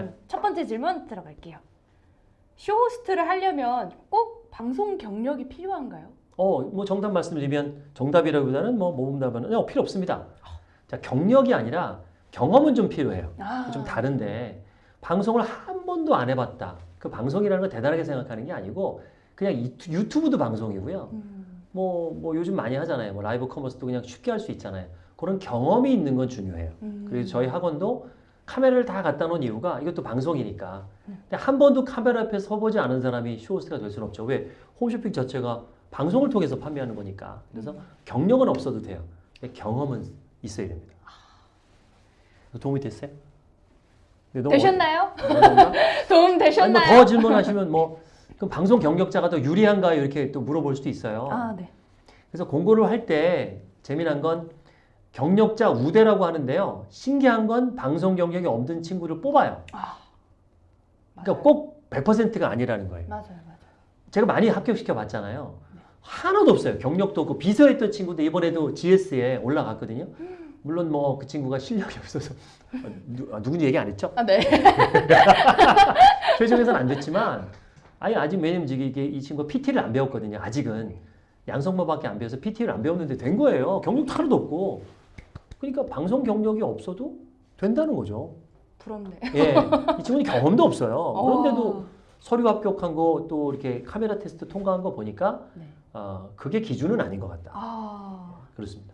네. 첫 번째 질문 들어갈게요. 쇼호스트를 하려면 꼭 방송 경력이 필요한가요? 어, 뭐 정답 말씀드리면 정답이라기보다는 뭐 모범답은 어, 필요 없습니다. 자, 경력이 아니라 경험은 좀 필요해요. 아, 좀 다른데 방송을 한 번도 안 해봤다. 그 방송이라는 걸 대단하게 생각하는 게 아니고 그냥 이- 유튜브도 방송이고요. 음, 뭐, 뭐 요즘 많이 하잖아요. 뭐 라이브 커머스도 그냥 쉽게 할 수 있잖아요. 그런 경험이 있는 건 중요해요. 음. 그래서 저희 학원도 카메라를 다 갖다 놓은 이유가 이것도 방송이니까. 음. 근데 한 번도 카메라 앞에 서보지 않은 사람이 쇼호스트가 될 수는 없죠. 왜? 홈쇼핑 자체가 방송을 통해서 판매하는 거니까. 그래서 음. 경력은 없어도 돼요. 경험은 있어야 됩니다. 도움이 됐어요? 너무 되셨나요? 도움 되셨나요? 뭐더 질문하시면 뭐 그럼 방송 경력자가 더 유리한가요? 이렇게 또 물어볼 수도 있어요. 아, 네. 그래서 공고를 할 때 재미난 건 경력자 우대라고 하는데요. 신기한 건 방송 경력이 없는 친구를 뽑아요. 아, 그러니까. 꼭 100%가 아니라는 거예요. 맞아요, 맞아요. 제가 많이 합격시켜 봤잖아요. 네. 하나도 없어요. 경력도 없고 비서했던 친구도 이번에도 GS에 올라갔거든요. 물론 뭐 그 친구가 실력이 없어서 아, 누, 아, 누군지 얘기 안 했죠? 아, 네. 최종에서는 안 됐지만 아니 아직 왜냐면 이게 이 친구가 PT를 안 배웠거든요. 아직은 양성모밖에 안 배워서 PT를 안 배웠는데 된 거예요. 경력도 하나도 없고. 그러니까 방송 경력이 없어도 된다는 거죠. 부럽네. 예, 이 친구는 경험도 없어요. 그런데도 어, 서류 합격한 거 또 이렇게 카메라 테스트 통과한 거 보니까 네. 어, 그게 기준은 아닌 것 같다. 아, 그렇습니다.